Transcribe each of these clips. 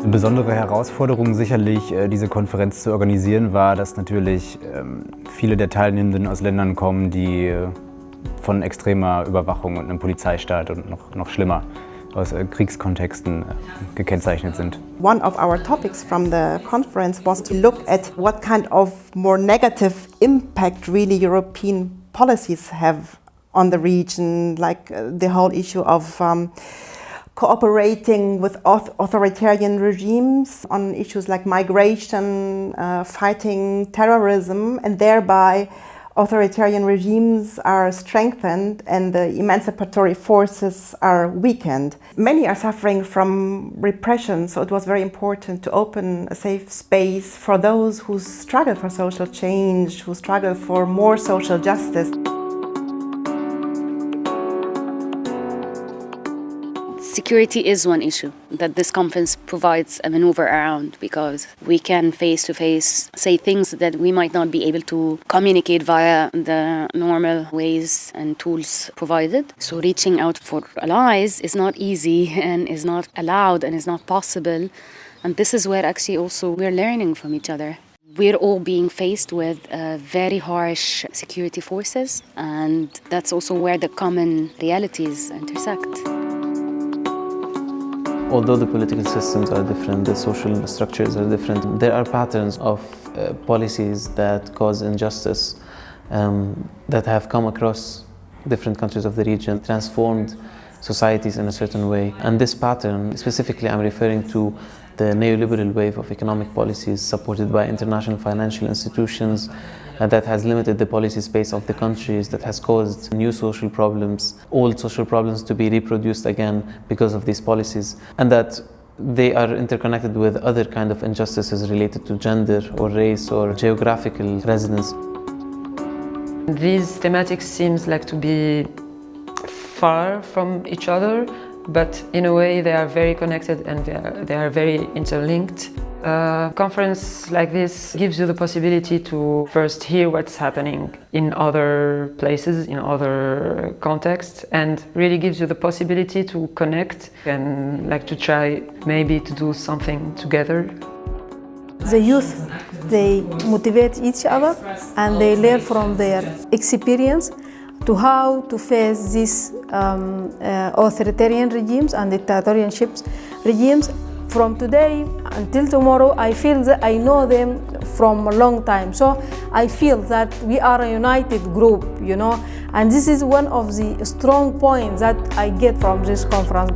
Eine besondere Herausforderung sicherlich, äh, diese Konferenz zu organisieren, war, dass natürlich ähm, viele der Teilnehmenden aus Ländern kommen, die äh, von extremer Überwachung und einem Polizeistaat und noch, noch schlimmer aus äh, Kriegskontexten gekennzeichnet sind. One of our topics from the conference was to look at what kind of more negative impact really European policies have on the region, like uh, the whole issue of um, cooperating with authoritarian regimes on issues like migration, uh, fighting terrorism, and thereby authoritarian regimes are strengthened and the emancipatory forces are weakened. Many are suffering from repression, so it was very important to open a safe space for those who struggle for social change, who struggle for more social justice. Security is one issue that this conference provides a maneuver around because we can face to face say things that we might not be able to communicate via the normal ways and tools provided. So reaching out for allies is not easy and is not allowed and is not possible. And this is where actually also we're learning from each other. We're all being faced with uh, very harsh security forces, and that's also where the common realities intersect. Although the political systems are different, the social structures are different, there are patterns of uh, policies that cause injustice um, that have come across different countries of the region, transformed societies in a certain way. And this pattern, specifically I'm referring to the neoliberal wave of economic policies supported by international financial institutions uh, that has limited the policy space of the countries, that has caused new social problems, old social problems to be reproduced again because of these policies, and that they are interconnected with other kind of injustices related to gender or race or geographical residence. These thematics seems like to be far from each other, but in a way they are very connected and they are, they are very interlinked. A conference like this gives you the possibility to first hear what's happening in other places, in other contexts, and really gives you the possibility to connect and like to try maybe to do something together. The youth, they motivate each other and they learn from their experience to how to face these um, uh, authoritarian regimes and dictatorships regimes from today until tomorrow, I feel that I know them from a long time. So I feel that we are a united group, you know, and this is one of the strong points that I get from this conference.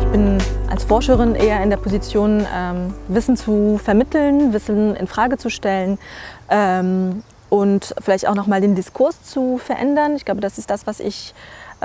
Ich bin als Forscherin eher in der Position, ähm, Wissen zu vermitteln, Wissen in Frage zu stellen ähm, und vielleicht auch nochmal den Diskurs zu verändern. Ich glaube, das ist das, was ich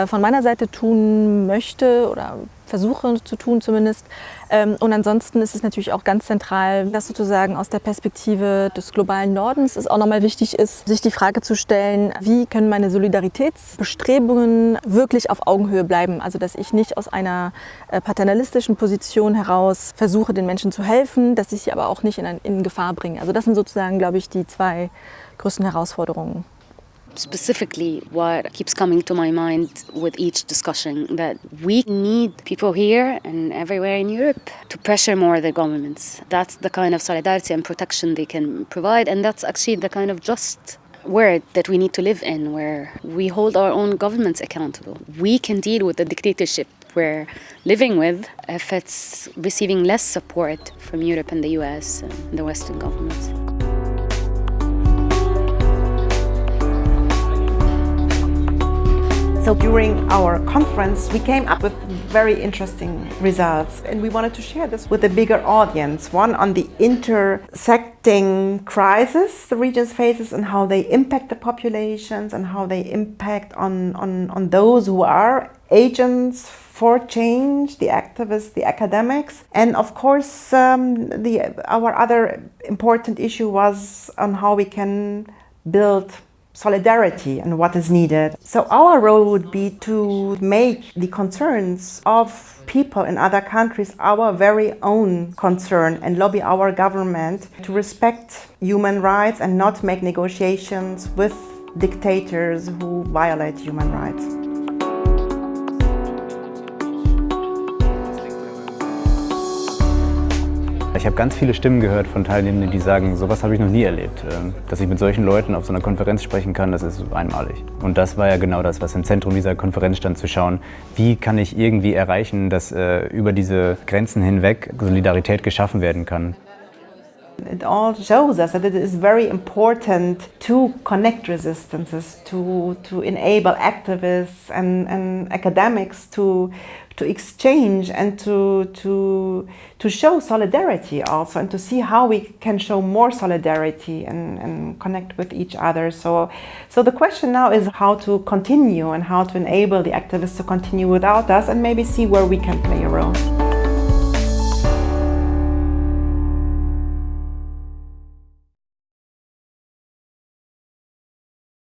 von meiner Seite tun möchte oder versuche zu tun zumindest. Ähm, und ansonsten ist es natürlich auch ganz zentral, dass sozusagen aus der Perspektive des globalen Nordens es auch nochmal wichtig ist, sich die Frage zu stellen, wie können meine Solidaritätsbestrebungen wirklich auf Augenhöhe bleiben? Also dass ich nicht aus einer äh, paternalistischen Position heraus versuche, den Menschen zu helfen, dass ich sie aber auch nicht in, in Gefahr bringe. Also das sind sozusagen, glaube ich, die zwei größten Herausforderungen. Specifically, what keeps coming to my mind with each discussion that we need people here and everywhere in Europe to pressure more the governments. That's the kind of solidarity and protection they can provide, and that's actually the kind of just world that we need to live in, where we hold our own governments accountable. We can deal with the dictatorship we're living with if it's receiving less support from Europe and the US and the Western governments. So during our conference, we came up with very interesting results and we wanted to share this with a bigger audience. One on the intersecting crisis the region faces and how they impact the populations and how they impact on, on, on those who are agents for change, the activists, the academics. And of course, um, the, our other important issue was on how we can build solidarity and what is needed. So our role would be to make the concerns of people in other countries our very own concern and lobby our government to respect human rights and not make negotiations with dictators who violate human rights. Ich habe ganz viele Stimmen gehört von Teilnehmenden, die sagen, sowas habe ich noch nie erlebt. Ähm, dass ich mit solchen Leuten auf so einer Konferenz sprechen kann, das ist einmalig. Und das war ja genau das, was im Zentrum dieser Konferenz stand, zu schauen, wie kann ich irgendwie erreichen, dass äh, über diese Grenzen hinweg Solidarität geschaffen werden kann. It all shows us that it is very important to connect resistances, to, to enable activists and, and academics to, to exchange and to, to, to show solidarity also and to see how we can show more solidarity and, and connect with each other. So, so the question now is how to continue and how to enable the activists to continue without us and maybe see where we can play a role.